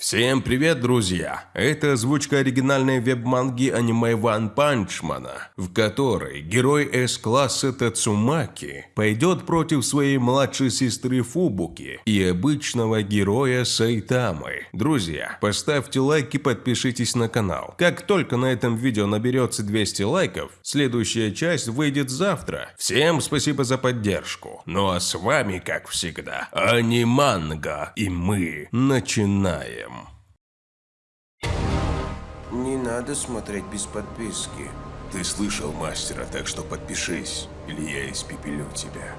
Всем привет, друзья! Это озвучка оригинальной веб-манги аниме Ван Панчмана, в которой герой С-класса Тацумаки пойдет против своей младшей сестры Фубуки и обычного героя Сайтамы. Друзья, поставьте лайк и подпишитесь на канал. Как только на этом видео наберется 200 лайков, следующая часть выйдет завтра. Всем спасибо за поддержку. Ну а с вами, как всегда, Аниманга, и мы начинаем. Не надо смотреть без подписки. Ты слышал мастера, так что подпишись, или я испепелю тебя.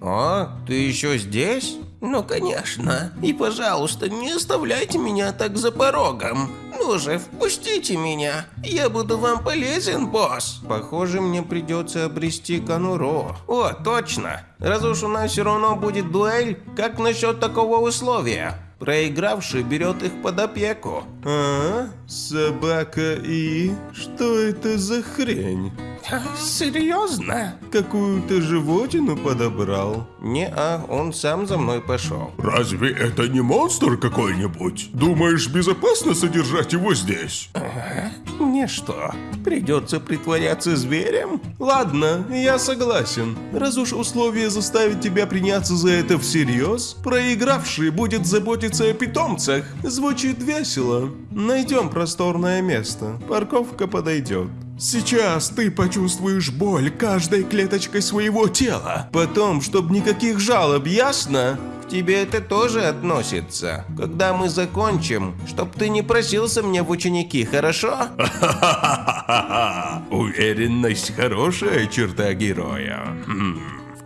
О, ты еще здесь? Ну, конечно. И, пожалуйста, не оставляйте меня так за порогом. Ну же, впустите меня. Я буду вам полезен, босс. Похоже, мне придется обрести конуру. О, точно. Раз уж у нас все равно будет дуэль, как насчет такого условия? Проигравший берет их под опеку. А? Собака и... Что это за хрень? Серьезно? Какую-то животину подобрал? Не-а, он сам за мной пошел. Разве это не монстр какой-нибудь? Думаешь, безопасно содержать его здесь? Мне что, придется притворяться зверем? Ладно, я согласен. Раз уж условие заставит тебя приняться за это всерьез, проигравший будет заботиться о питомцах. Звучит весело. Найдем просторное место. Парковка подойдет. Сейчас ты почувствуешь боль каждой клеточкой своего тела. Потом, чтобы никаких жалоб, ясно? К тебе это тоже относится. Когда мы закончим, чтоб ты не просился мне в ученики, хорошо? Уверенность – хорошая черта героя.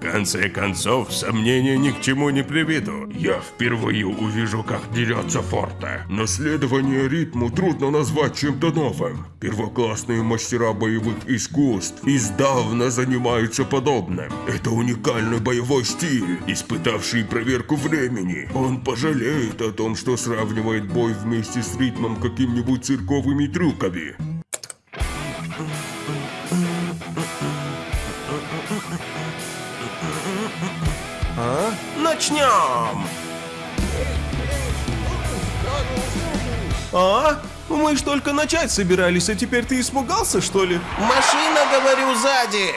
Конце концов, сомнения ни к чему не приведут. Я впервые увижу, как дерется Форте. Наследование ритму трудно назвать чем-то новым. Первоклассные мастера боевых искусств издавна занимаются подобным. Это уникальный боевой стиль, испытавший проверку времени. Он пожалеет о том, что сравнивает бой вместе с ритмом какими-нибудь цирковыми трюками. Начнем! А? Мы ж только начать собирались, а теперь ты испугался, что ли? Машина, говорю, сзади!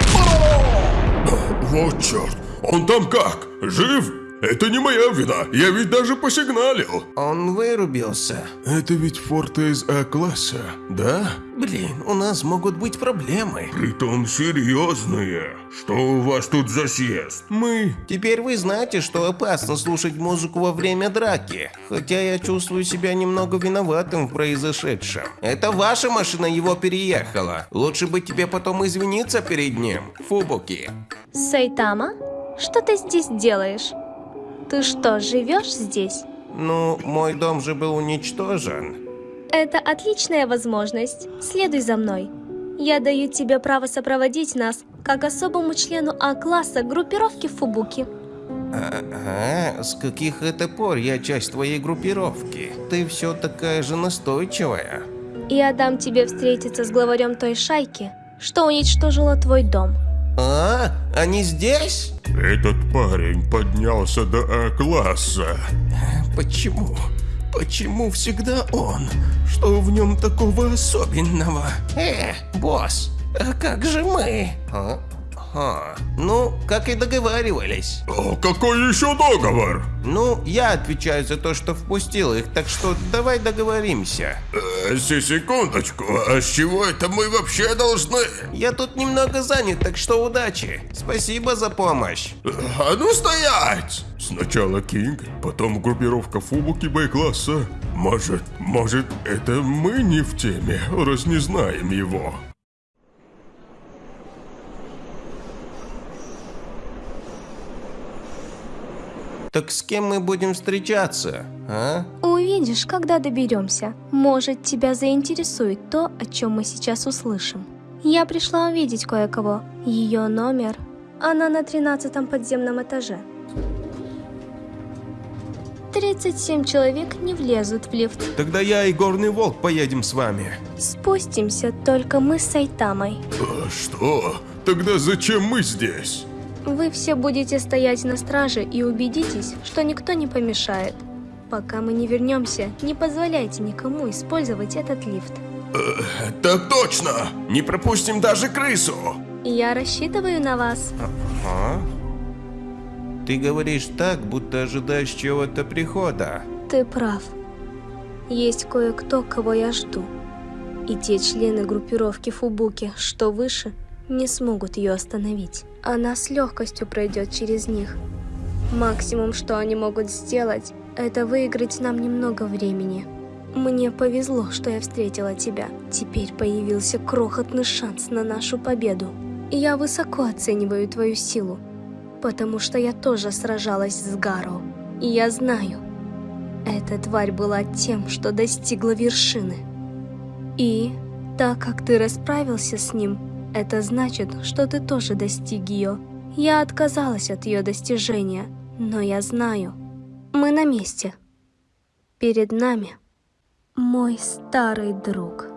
Вот черт, он там как? Жив? Это не моя вина, я ведь даже посигналил. Он вырубился. Это ведь форты из А-класса, да? Блин, у нас могут быть проблемы. Притом серьезные. Что у вас тут за съезд? Мы... Теперь вы знаете, что опасно слушать музыку во время драки. Хотя я чувствую себя немного виноватым в произошедшем. Это ваша машина его переехала. Лучше бы тебе потом извиниться перед ним, Фубуки. Сайтама, что ты здесь делаешь? Ты что, живешь здесь? Ну, мой дом же был уничтожен. Это отличная возможность. Следуй за мной. Я даю тебе право сопроводить нас, как особому члену А-класса группировки Фубуки. Ага, с каких это пор я часть твоей группировки? Ты все такая же настойчивая. Я дам тебе встретиться с главарем той шайки, что уничтожила твой дом. А, они здесь? Этот парень поднялся до А-класса. Почему? Почему всегда он? Что в нем такого особенного? Э, босс, а как же мы? А? А, ну, как и договаривались. О, какой еще договор? Ну, я отвечаю за то, что впустил их, так что давай договоримся. Э, секундочку, а с чего это мы вообще должны? Я тут немного занят, так что удачи. Спасибо за помощь. А ну стоять! Сначала Кинг, потом группировка Фубуки Б-класса. Может, может, это мы не в теме, раз не знаем его. Так с кем мы будем встречаться, а? Увидишь, когда доберемся. Может, тебя заинтересует то, о чем мы сейчас услышим. Я пришла увидеть кое-кого. Ее номер. Она на тринадцатом подземном этаже. 37 человек не влезут в лифт. Тогда я и Горный Волк поедем с вами. Спустимся только мы с Сайтамой. А что? Тогда зачем мы здесь? Вы все будете стоять на страже и убедитесь, что никто не помешает. Пока мы не вернемся, не позволяйте никому использовать этот лифт. Так точно! Не пропустим даже крысу! Я рассчитываю на вас. А? Ты говоришь так, будто ожидаешь чего-то прихода. Ты прав. Есть кое-кто, кого я жду. И те члены группировки Фубуки, что выше, не смогут ее остановить. Она с легкостью пройдет через них. Максимум, что они могут сделать, это выиграть нам немного времени. Мне повезло, что я встретила тебя. Теперь появился крохотный шанс на нашу победу. Я высоко оцениваю твою силу, потому что я тоже сражалась с Гаро. И я знаю, эта тварь была тем, что достигла вершины. И, так как ты расправился с ним, это значит, что ты тоже достиг ее. Я отказалась от ее достижения, но я знаю, мы на месте. Перед нами мой старый друг.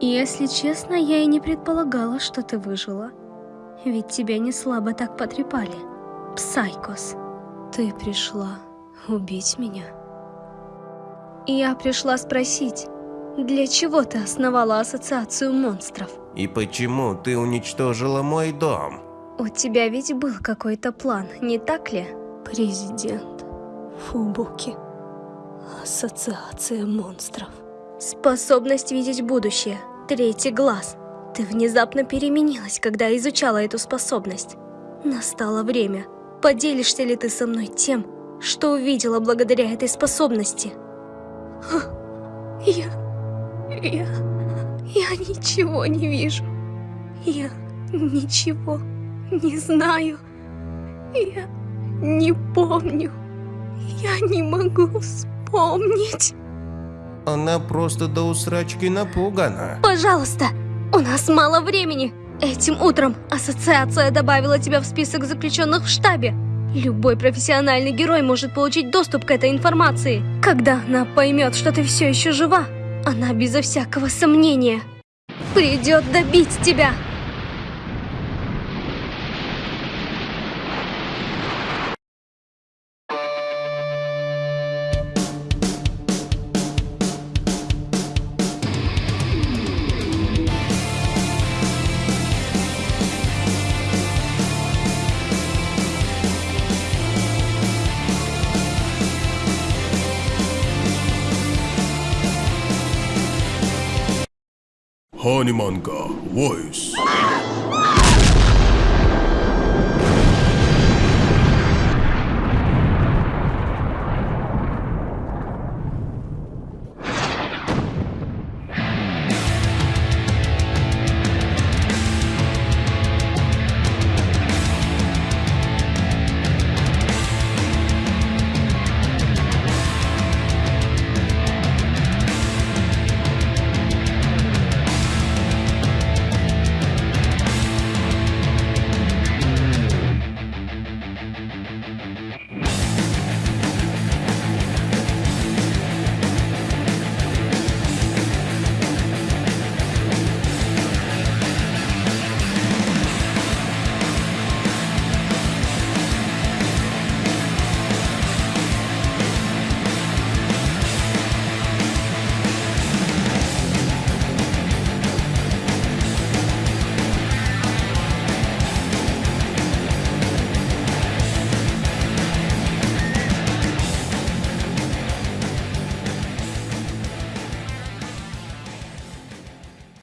Если честно, я и не предполагала, что ты выжила. Ведь тебя не слабо так потрепали. Псайкос, ты пришла убить меня. Я пришла спросить, для чего ты основала ассоциацию монстров? И почему ты уничтожила мой дом? У тебя ведь был какой-то план, не так ли? Президент Фубуки. Ассоциация монстров. Способность видеть будущее. Третий глаз. Ты внезапно переменилась, когда изучала эту способность. Настало время. Поделишься ли ты со мной тем, что увидела благодаря этой способности? Я... Я... Я ничего не вижу. Я ничего не знаю. Я не помню. Я не могу вспомнить. Она просто до усрачки напугана. Пожалуйста, у нас мало времени. Этим утром ассоциация добавила тебя в список заключенных в штабе. Любой профессиональный герой может получить доступ к этой информации. Когда она поймет, что ты все еще жива, она безо всякого сомнения придет добить тебя. Honeymonger, voice.